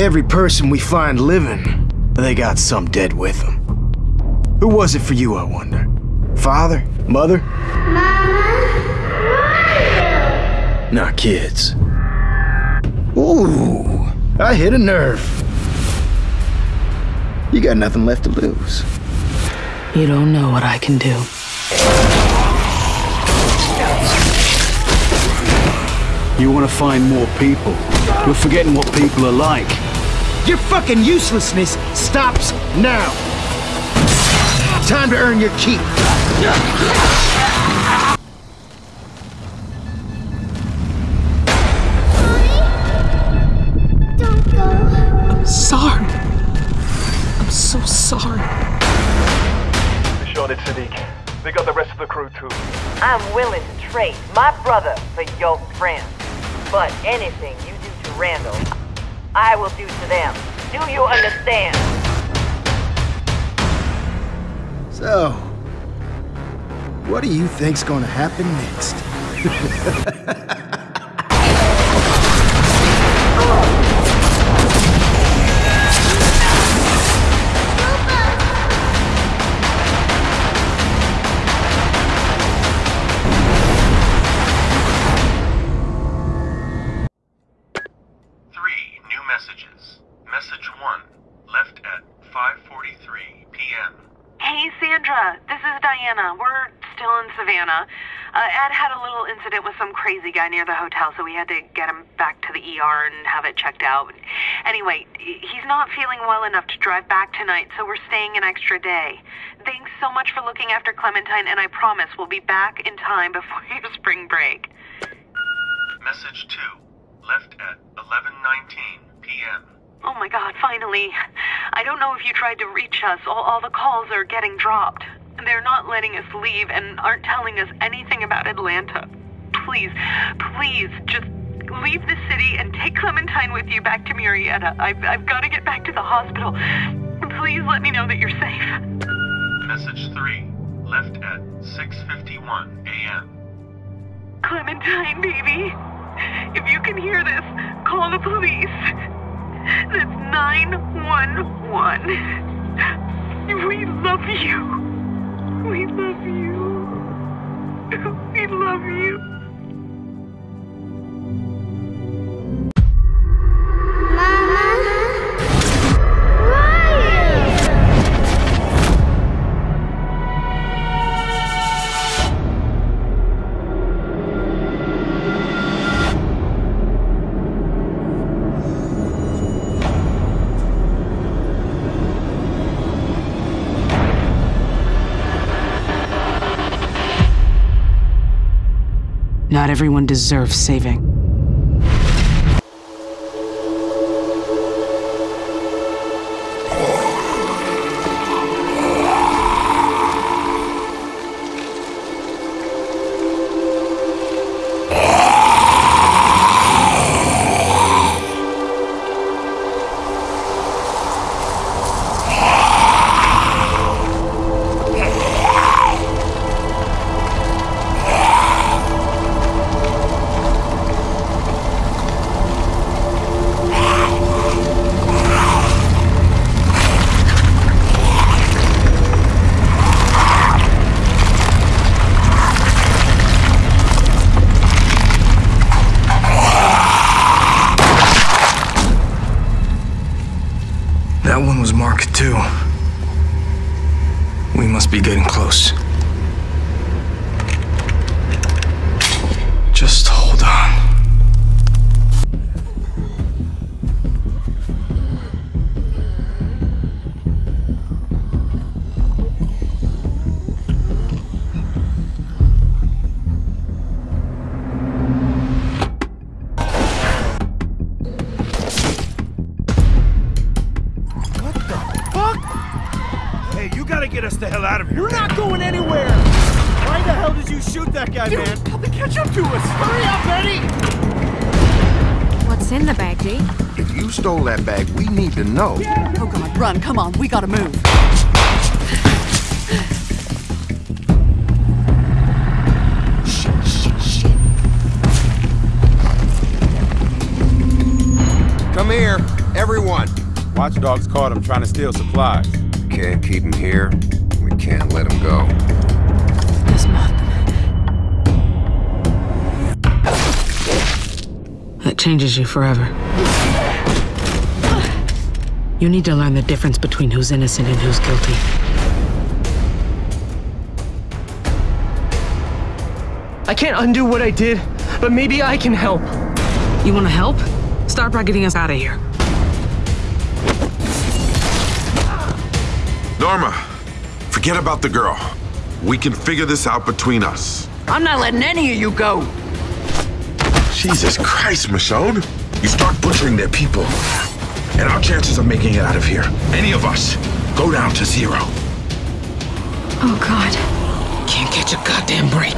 every person we find living, they got some dead with them. Who was it for you, I wonder? Father? Mother? Mama? Not kids. Ooh, I hit a nerve. You got nothing left to lose. You don't know what I can do. You want to find more people. You're forgetting what people are like. Your fucking uselessness stops now. Time to earn your keep. Don't go. Sorry. I'm so sorry. Shot it, Sadiq. They got the rest of the crew too. I'm willing to trade my brother for your friend. But anything you do to Randall, I will do to them. Do you understand? So, what do you think's gonna happen next? Sandra. This is Diana. We're still in Savannah. Uh, Ed had a little incident with some crazy guy near the hotel, so we had to get him back to the ER and have it checked out. Anyway, he's not feeling well enough to drive back tonight, so we're staying an extra day. Thanks so much for looking after Clementine, and I promise we'll be back in time before your spring break. Message two, left at 11:19 p.m. Oh my god, finally. I don't know if you tried to reach us. All, all the calls are getting dropped. They're not letting us leave and aren't telling us anything about Atlanta. Please, please, just leave the city and take Clementine with you back to Murrieta. I've, I've got to get back to the hospital. Please let me know that you're safe. Message three, left at 6:51 a.m. Clementine, baby. If you can hear this, call the police. That's 911. We love you. We love you. We love you. Not everyone deserves saving. That one was marked too. We must be getting close. Hell out of here. You're not going anywhere! Why the hell did you shoot that guy, man? Help me catch up to us. Hurry up, Eddie! What's in the bag, G? If you stole that bag, we need to know. Oh god, run, come on, we gotta move. Come here. Everyone! Watchdogs caught him trying to steal supplies. Can't keep him here. We can't let him go. This month. That changes you forever. You need to learn the difference between who's innocent and who's guilty. I can't undo what I did, but maybe I can help. You want to help? Start by getting us out of here. Norma, forget about the girl. We can figure this out between us. I'm not letting any of you go. Jesus Christ, Michonne. You start butchering their people, and our chances of making it out of here, any of us, go down to zero. Oh, God. Can't catch a goddamn break.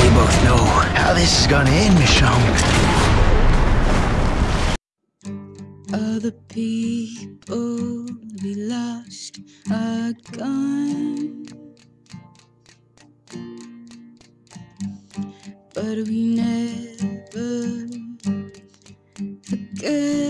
We both know how this is gonna end, Michonne. Other people we lost are gone. But we never forget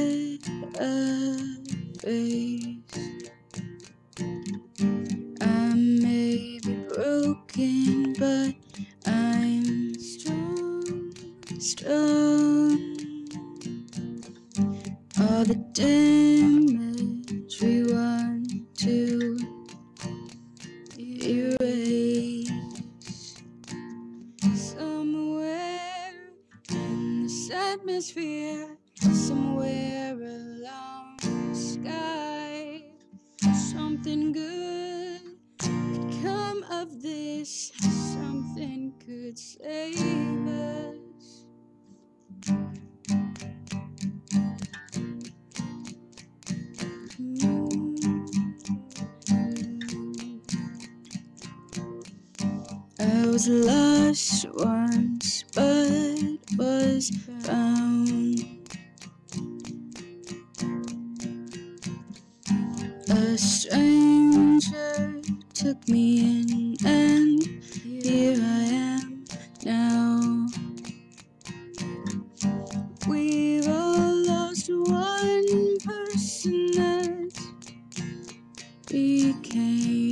atmosphere, somewhere along the sky. Something good could come of this, something could save us. Mm. I was lost once, but was A stranger took me in, and here I am now. We've all lost one person that became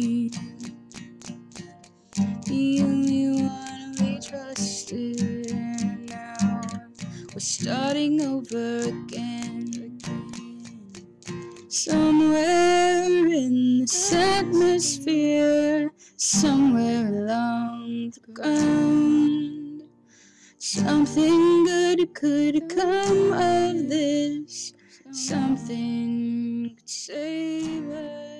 somewhere along the ground, something good could come of this, something could save us.